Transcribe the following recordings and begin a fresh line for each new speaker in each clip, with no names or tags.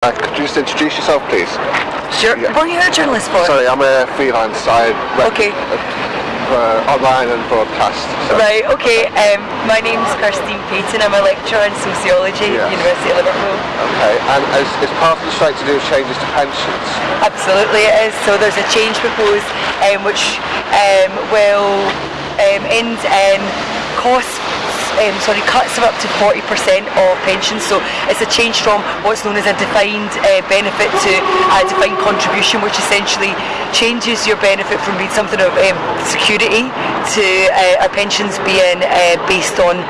Uh, could you just introduce yourself, please?
Sure.
Yeah.
What are you a journalist for?
Sorry, I'm a freelance. I
Okay.
uh, online and broadcast. So.
Right, okay. Um, my name's Kirstine Payton. I'm a lecturer in sociology
Yeah.
at the University of Liverpool.
Okay, and is, is part of the strike to do with changes to pensions?
Absolutely it is. So there's a change proposed um, which um, will um, end in costs um, sorry, cuts of up to 40% of pensions. So it's a change from what's known as a defined uh, benefit to a defined contribution, which essentially changes your benefit from being something of um, security to uh, our pensions being uh, based on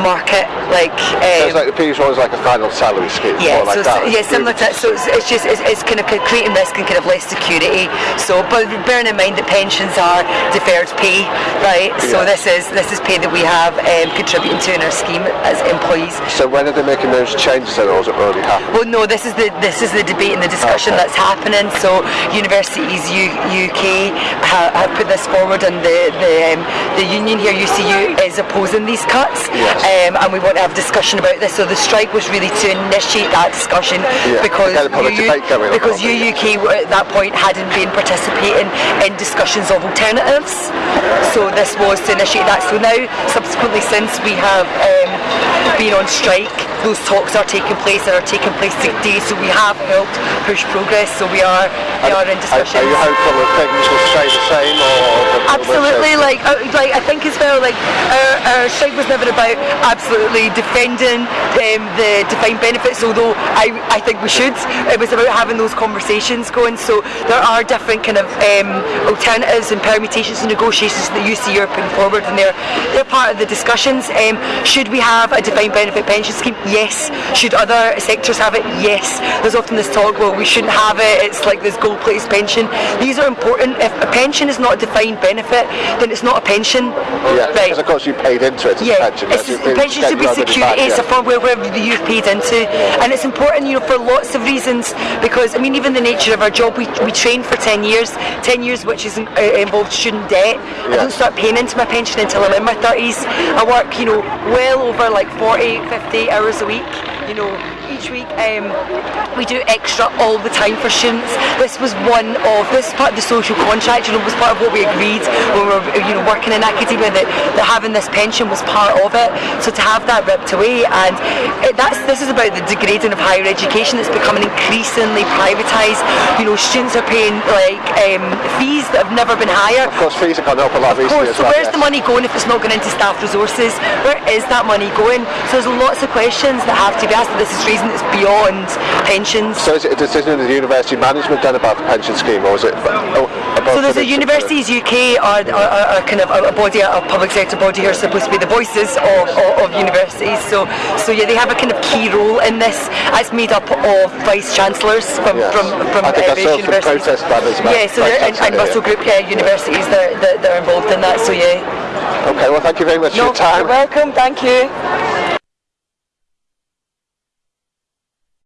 market like
So
um,
it's like the previous one was like a final salary scheme.
yeah,
like
so
that.
yeah, similar to that. So it's, it's just it's, it's kind of creating risk and kind of less security. So, but bearing in mind that pensions are deferred pay, right? So
Yeah.
this is this is pay that we have um, contributing to in our scheme as employees.
So when are they making those changes or has it already happened?
Well, no, this is the this is the debate and the discussion
Okay.
that's happening. So Universities U- UK ha- have put this forward, and the the, um, the union here UCU is opposing these cuts,
Yes.
Um, and we want to have a discussion about this. So the strike was really to initiate that discussion
Yeah,
because
to get a public
UU
debate going on
because UUK at that point hadn't been participating in discussions of alternatives. So this was to initiate that. So now, subsequently, since we have um, been on strike, those talks are taking place and are taking place today. So we have helped push progress. So we are we are in discussion.
are you hopeful that things will stay the same, or that there will be
Absolutely, like uh, like I think as well, like our, our strike was never about absolutely defending um, the defined benefits, although I, I think we should. It was about having those conversations going. So there are different kind of um, alternatives and permutations and negotiations that you see are putting forward, and they're they're part of the discussions. Um, should we have a defined benefit pension scheme? Yes. Should other sectors have it? Yes. There's often this talk, well, we shouldn't have it. It's like this gold-plated pension. These are important. If a pension is not a defined benefit, then it's not a pension.
Yeah,
right.
because of course you paid into it
Yeah,
pension.
it's, the pension should be
get your money
security. It's
yeah.
a wherever the you've paid into, and it's important, you know, for lots of reasons. Because I mean, even the nature of our job, we, we train for ten years, ten years which is uh, involved student debt. I
Yeah.
don't start paying into my pension until I'm in my thirties. I work, you know, well over like 40, 50 hours a week. You know, each week um, we do extra all the time for students. This was one of this is part of the social contract. You know, was part of what we agreed when we were you know working in academia that, that having this pension was part of it. So to have that ripped away and it, that's this is about the degrading of higher education. It's becoming increasingly privatised. You know, students are paying like um, fees that have never been higher.
Of course, fees have gone up a lot
Of
recently
course,
as
so
well.
where's
yes.
the money going if it's not going into staff resources? Where is that money going? So there's lots of questions that have to be asked. This is reason it's beyond pensions.
So is it a decision of the university management then about the pension scheme, or is it oh,
So there's a
the-
Universities UK are, are, are, kind of a, body, a public sector body who are supposed to be the voices of, of, of universities. So so yeah, they have a kind of key role in this. It's made up of vice chancellors from
Yes.
from from
I think
uh, various universities.
protest banners about
yeah, so there, and, and
yeah.
Russell Group yeah, universities that, that, that are involved in that. So yeah.
Okay, well, thank you very much for your time.
you're welcome. Thank you.